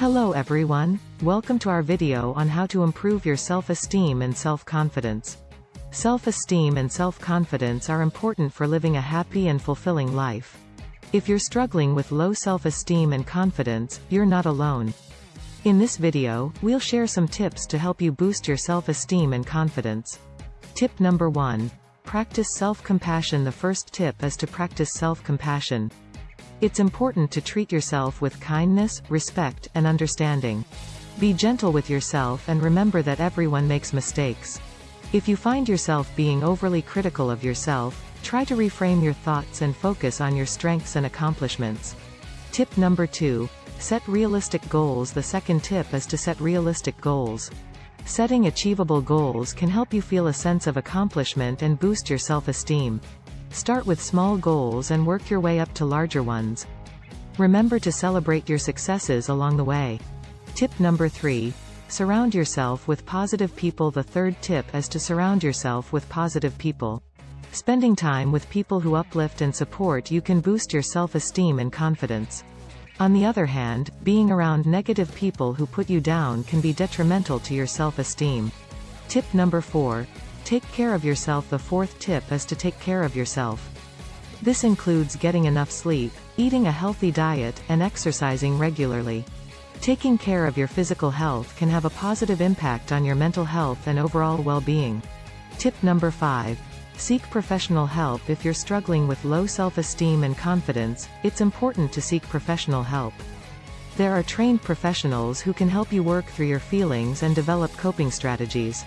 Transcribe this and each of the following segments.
Hello everyone, welcome to our video on how to improve your self-esteem and self-confidence. Self-esteem and self-confidence are important for living a happy and fulfilling life. If you're struggling with low self-esteem and confidence, you're not alone. In this video, we'll share some tips to help you boost your self-esteem and confidence. Tip number 1. Practice self-compassion The first tip is to practice self-compassion. It's important to treat yourself with kindness, respect, and understanding. Be gentle with yourself and remember that everyone makes mistakes. If you find yourself being overly critical of yourself, try to reframe your thoughts and focus on your strengths and accomplishments. Tip number 2. Set realistic goals The second tip is to set realistic goals. Setting achievable goals can help you feel a sense of accomplishment and boost your self-esteem. Start with small goals and work your way up to larger ones. Remember to celebrate your successes along the way. Tip number 3. Surround yourself with positive people The third tip is to surround yourself with positive people. Spending time with people who uplift and support you can boost your self-esteem and confidence. On the other hand, being around negative people who put you down can be detrimental to your self-esteem. Tip number 4. Take care of yourself The fourth tip is to take care of yourself. This includes getting enough sleep, eating a healthy diet, and exercising regularly. Taking care of your physical health can have a positive impact on your mental health and overall well-being. Tip number 5. Seek professional help If you're struggling with low self-esteem and confidence, it's important to seek professional help. There are trained professionals who can help you work through your feelings and develop coping strategies.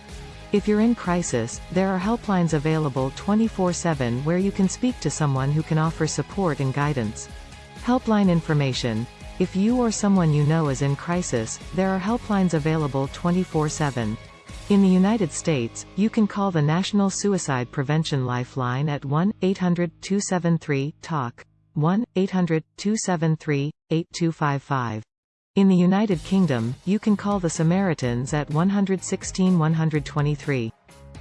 If you're in crisis, there are helplines available 24-7 where you can speak to someone who can offer support and guidance. Helpline information. If you or someone you know is in crisis, there are helplines available 24-7. In the United States, you can call the National Suicide Prevention Lifeline at 1-800-273-TALK. 1-800-273-8255. In the United Kingdom, you can call the Samaritans at 116 123.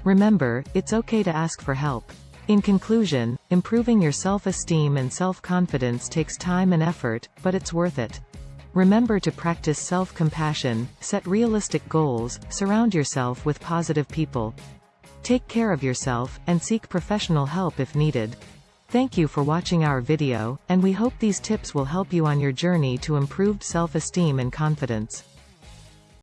Remember, it's okay to ask for help. In conclusion, improving your self-esteem and self-confidence takes time and effort, but it's worth it. Remember to practice self-compassion, set realistic goals, surround yourself with positive people. Take care of yourself, and seek professional help if needed. Thank you for watching our video, and we hope these tips will help you on your journey to improved self-esteem and confidence.